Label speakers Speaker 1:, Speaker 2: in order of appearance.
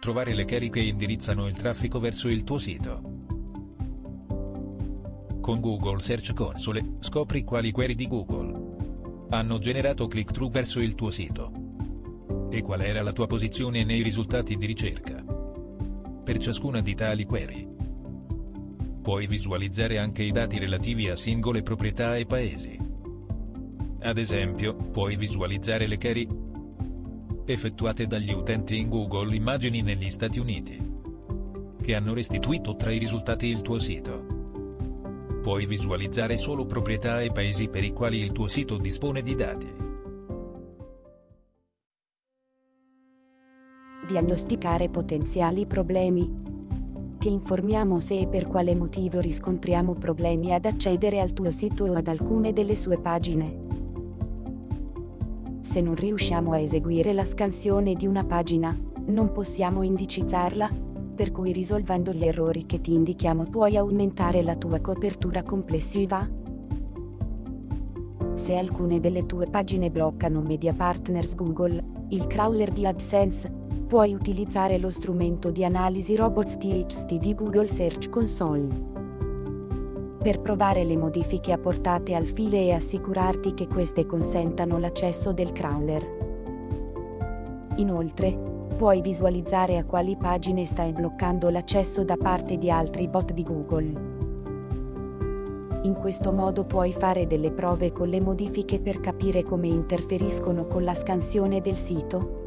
Speaker 1: Trovare le query che indirizzano il traffico verso il tuo sito. Con Google Search Console, scopri quali query di Google hanno generato click-through verso il tuo sito e qual era la tua posizione nei risultati di ricerca. Per ciascuna di tali query, puoi visualizzare anche i dati relativi a singole proprietà e paesi. Ad esempio, puoi visualizzare le query effettuate dagli utenti in Google Immagini negli Stati Uniti che hanno restituito tra i risultati il tuo sito. Puoi visualizzare solo proprietà e paesi per i quali il tuo sito dispone di dati.
Speaker 2: Diagnosticare potenziali problemi. Ti informiamo se e per quale motivo riscontriamo problemi ad accedere al tuo sito o ad alcune delle sue pagine. Se non riusciamo a eseguire la scansione di una pagina, non possiamo indicizzarla, per cui risolvendo gli errori che ti indichiamo puoi aumentare la tua copertura complessiva. Se alcune delle tue pagine bloccano Media Partners Google, il crawler di AdSense, puoi utilizzare lo strumento di analisi Robot TXT di Google Search Console. Per provare le modifiche apportate al file e assicurarti che queste consentano l'accesso del crawler. Inoltre, puoi visualizzare a quali pagine stai bloccando l'accesso da parte di altri bot di Google. In questo modo puoi fare delle prove con le modifiche per capire come interferiscono con la scansione del sito,